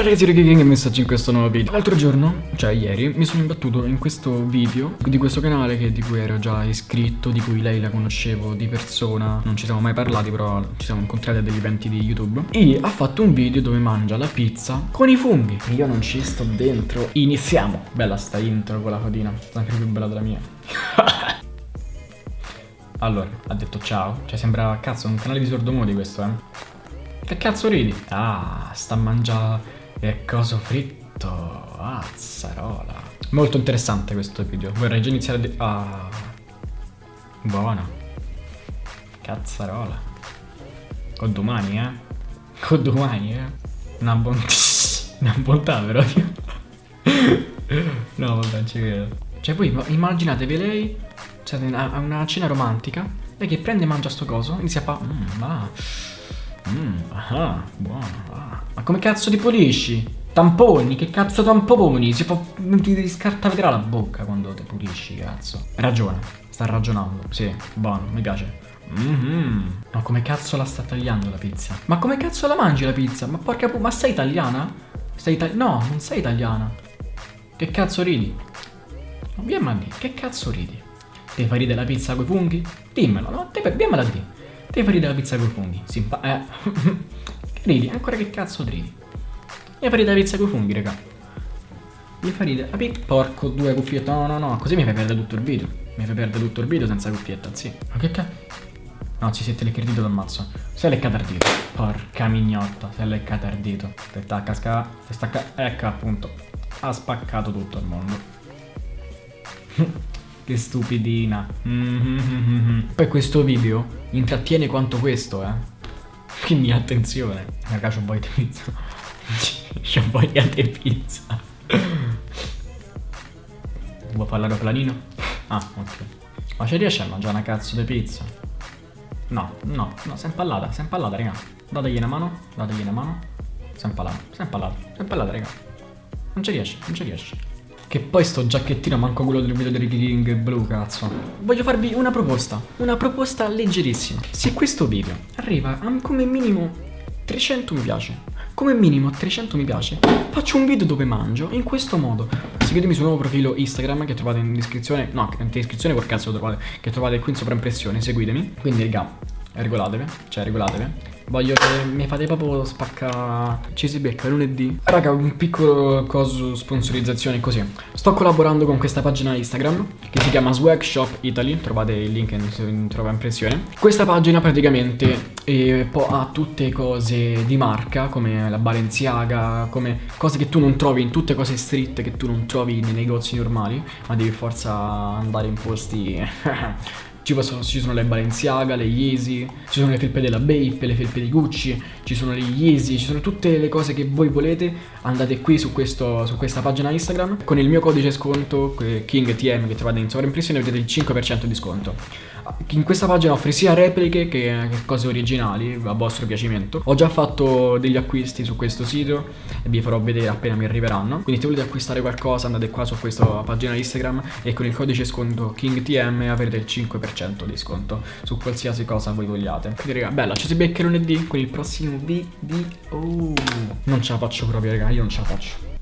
Ciao ragazzi, Ricky King e messaggio in questo nuovo video. L'altro giorno, cioè ieri, mi sono imbattuto in questo video Di questo canale che, di cui ero già iscritto Di cui lei la conoscevo di persona. Non ci siamo mai parlati però ci siamo incontrati a degli eventi di YouTube. E ha fatto un video dove mangia la pizza con i funghi. Io non ci sto dentro. Iniziamo. Bella sta intro con la Sta anche più bella della mia. Allora, ha detto ciao. Cioè sembra, cazzo, un canale di sordomodi questo, eh. Che cazzo ridi? Ah, sta a mangiare e coso fritto. Azzarola. Molto interessante questo video. Vorrei già iniziare a... Ah. Buona. Cazzarola. Con domani, eh. Con domani, eh. Una bontà. Una bontà, però. no, vabbè, non ci credo. Cioè, voi immaginatevi lei. Cioè, a una cena romantica. Lei che prende e mangia sto coso. Inizia a fa... Mm, ah. Mmm, ah, buono. Ah. Ma come cazzo ti pulisci? Tamponi, che cazzo tamponi? Si può... Non ti scartare la bocca quando ti pulisci, cazzo. Ragiona, sta ragionando. Sì, buono, mi piace. Mmm. Ma come cazzo la sta tagliando la pizza? Ma come cazzo la mangi la pizza? Ma porca pu... Ma sei italiana? Sei italiana? No, non sei italiana. Che cazzo ridi? Vieni a dire, che cazzo ridi? Ti fai ridere la pizza coi funghi? Dimmelo, no? Te, vieni a dire. Devi fare la pizza con i funghi. Simpa eh. ridi, ancora che cazzo ridi? Devi fare la pizza con i funghi, raga. Devi fare ridere. Api, porco, due cuffiette. No, no, no, così mi fai perdere tutto il video. Mi fai perdere tutto il video senza cuffietta, sì. Ma che cazzo? No, ci siete leccato il dito d'ammazzo. Sei leccato al dito. Porca mignotta, sei leccato al dito. Te sta a cascare, te stacca. Ecco appunto. Ha spaccato tutto il mondo. Che stupidina. Mm -hmm. Poi questo video intrattiene quanto questo, eh. Quindi attenzione. Raga, c'ho voglia di pizza. c'ho voglia di pizza. Vuoi parlare planino? Ah, ok. Ma ci riesce a mangiare una cazzo di pizza? No, no, no, sei impallata, sei impallata, raga. Dategli una mano, dategli una mano. Sei impallata, sei impallata, sei impallata, raga. Non ci riesce, non ci riesce. Che poi sto giacchettino manco quello del video di Ricky King blu, cazzo. Voglio farvi una proposta, una proposta leggerissima. Se questo video arriva a come minimo 300 mi piace, come minimo 300 mi piace, faccio un video dove mangio in questo modo. Seguitemi sul nuovo profilo Instagram che trovate in descrizione, no, in descrizione quel cazzo lo trovate, che trovate qui in sovraimpressione, seguitemi. Quindi, raga, regolatevi, cioè regolatevi. Voglio che mi fate proprio spacca Ci si becca lunedì. Raga un piccolo coso sponsorizzazione così. Sto collaborando con questa pagina Instagram Che si chiama Swag Shop Italy. Trovate il link in, in trova impressione. Questa pagina praticamente eh, ha tutte cose di marca Come la Balenciaga Come cose che tu non trovi in tutte cose street Che tu non trovi nei negozi normali Ma devi forza andare in posti Ci, possono, ci, sono le Balenciaga, le Yeezy, ci sono le felpe della Bape, le felpe di Gucci, ci sono le Yeezy, ci sono tutte le cose che voi volete. Andate qui su, questo, su questa pagina Instagram con il mio codice sconto KingTM che trovate in sovraimpressione vedete il 5% di sconto. In questa pagina offre sia repliche che, cose originali a vostro piacimento. Ho già fatto degli acquisti su questo sito e vi farò vedere appena mi arriveranno. Quindi se volete acquistare qualcosa andate qua su questa pagina Instagram e con il codice sconto KingTM avrete il 5% di sconto su qualsiasi cosa voi vogliate. Quindi raga, bella, ci si becca lunedì con il prossimo video. Non ce la faccio proprio raga, io non ce la faccio.